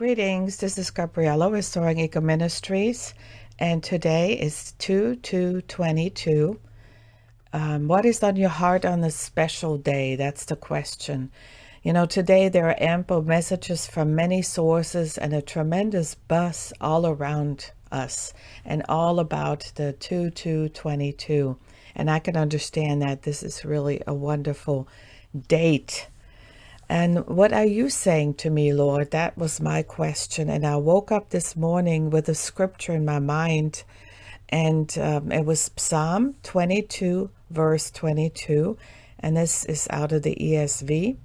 Greetings, this is Gabriella with Restoring Eco Ministries, and today is 2 2 22. Um, what is on your heart on this special day? That's the question. You know, today there are ample messages from many sources and a tremendous buzz all around us and all about the 2 2 22. And I can understand that this is really a wonderful date and what are you saying to me, Lord? That was my question. And I woke up this morning with a scripture in my mind, and um, it was Psalm 22, verse 22. And this is out of the ESV.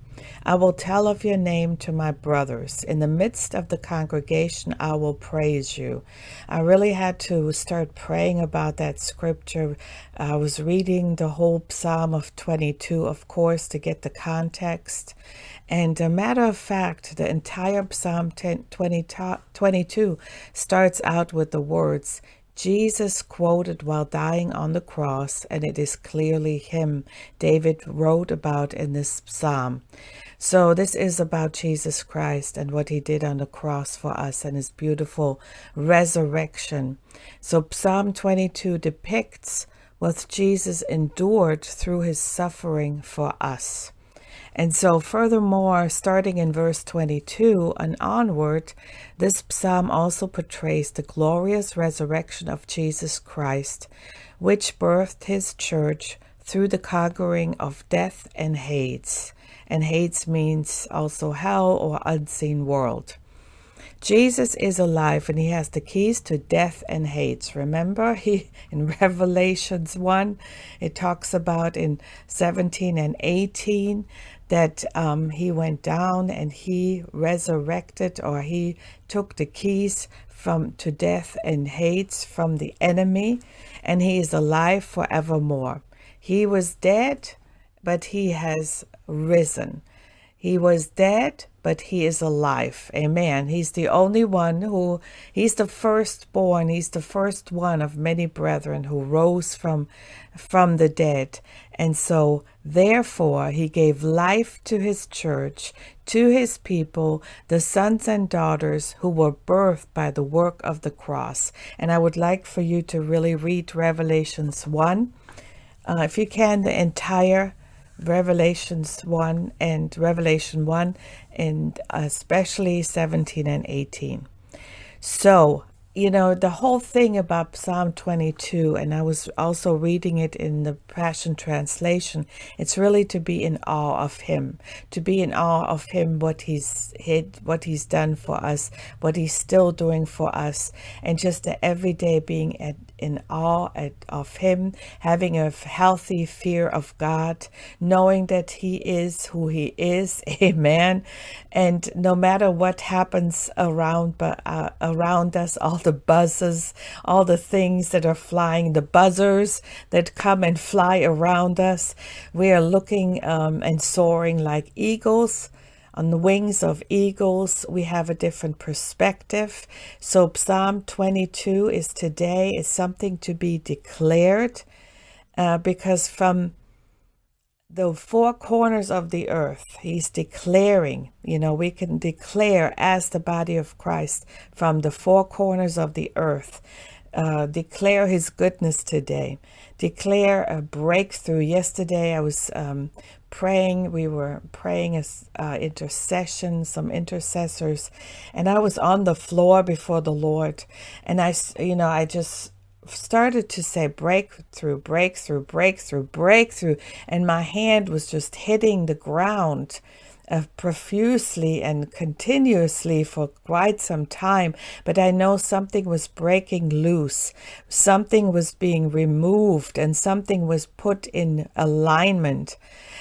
I will tell of your name to my brothers. In the midst of the congregation, I will praise you. I really had to start praying about that scripture. I was reading the whole Psalm of 22, of course, to get the context. And a matter of fact, the entire Psalm 10, 20, 22 starts out with the words, Jesus quoted while dying on the cross, and it is clearly him David wrote about in this psalm. So this is about Jesus Christ and what he did on the cross for us and his beautiful resurrection. So Psalm 22 depicts what Jesus endured through his suffering for us. And so, furthermore, starting in verse 22 and onward, this psalm also portrays the glorious resurrection of Jesus Christ, which birthed his church through the conquering of death and Hades. And Hades means also hell or unseen world. Jesus is alive and he has the keys to death and Hades. Remember he in Revelations 1 it talks about in 17 and 18 that um, he went down and he resurrected or he took the keys from to death and Hades from the enemy and he is alive forevermore. He was dead, but he has risen. He was dead, but he is alive. Amen. He's the only one who, he's the firstborn. He's the first one of many brethren who rose from, from the dead. And so, therefore, he gave life to his church, to his people, the sons and daughters who were birthed by the work of the cross. And I would like for you to really read Revelations 1. Uh, if you can, the entire Revelations 1 and Revelation 1 and uh, especially 17 and 18. So, you know, the whole thing about Psalm 22, and I was also reading it in the Passion Translation, it's really to be in awe of him, to be in awe of him, what he's hid, what he's done for us, what he's still doing for us, and just the everyday being at in awe of him, having a healthy fear of God, knowing that he is who he is. Amen. And no matter what happens around but uh, around us, all the buzzes, all the things that are flying, the buzzers that come and fly around us, we are looking um, and soaring like eagles. On the wings of eagles we have a different perspective. So psalm 22 is today is something to be declared uh, because from the four corners of the earth. He's declaring you know we can declare as the body of christ from the four corners of the earth. Uh, declare his goodness today. Declare a breakthrough. Yesterday i was um, praying. We were praying as uh, intercession, some intercessors, and I was on the floor before the Lord, and I, you know, I just started to say breakthrough, breakthrough, breakthrough, breakthrough, and my hand was just hitting the ground uh, profusely and continuously for quite some time, but I know something was breaking loose. Something was being removed and something was put in alignment.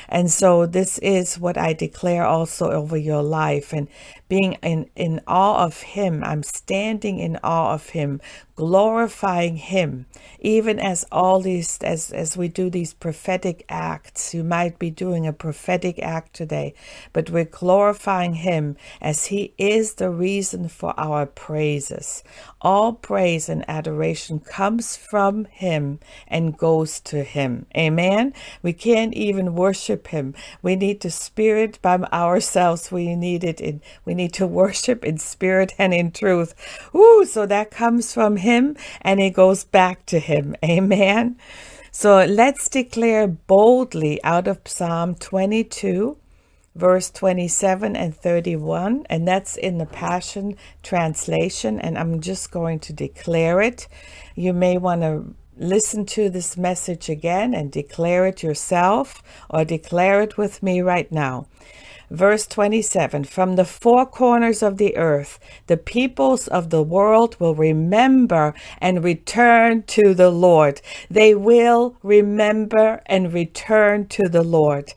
And so this is what I declare also over your life and being in, in awe of him. I'm standing in awe of him, glorifying him even as all these as as we do these prophetic acts. You might be doing a prophetic act today but we're glorifying him as he is the reason for our praises. All praise and adoration comes from him and goes to him. Amen? We can't even worship him. We need to spirit by ourselves. We need it in we need to worship in spirit and in truth. Ooh, so that comes from him and it goes back to him. Amen. So let's declare boldly out of Psalm 22, verse 27 and 31, and that's in the Passion Translation. And I'm just going to declare it. You may want to listen to this message again and declare it yourself or declare it with me right now. Verse 27 From the four corners of the earth, the peoples of the world will remember and return to the Lord. They will remember and return to the Lord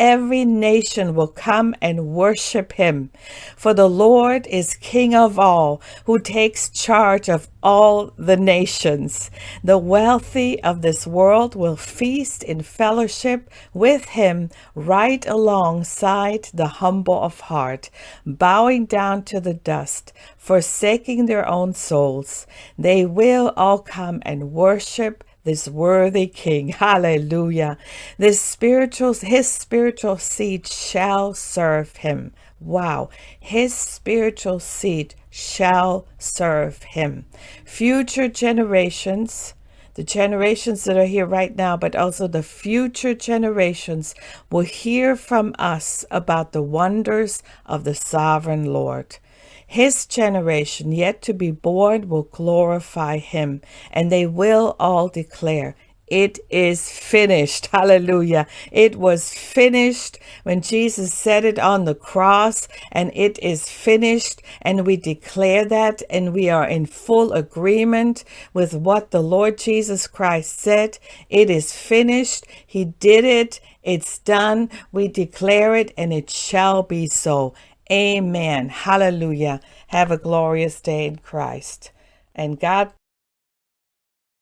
every nation will come and worship him. For the Lord is King of all, who takes charge of all the nations. The wealthy of this world will feast in fellowship with him right alongside the humble of heart, bowing down to the dust, forsaking their own souls. They will all come and worship this worthy king. Hallelujah. This spiritual, his spiritual seed shall serve him. Wow. His spiritual seed shall serve him. Future generations, the generations that are here right now, but also the future generations will hear from us about the wonders of the sovereign Lord. His generation yet to be born will glorify him, and they will all declare, it is finished. Hallelujah. It was finished when Jesus said it on the cross, and it is finished. And we declare that, and we are in full agreement with what the Lord Jesus Christ said. It is finished. He did it. It's done. We declare it, and it shall be so. Amen. Hallelujah. Have a glorious day in Christ. And God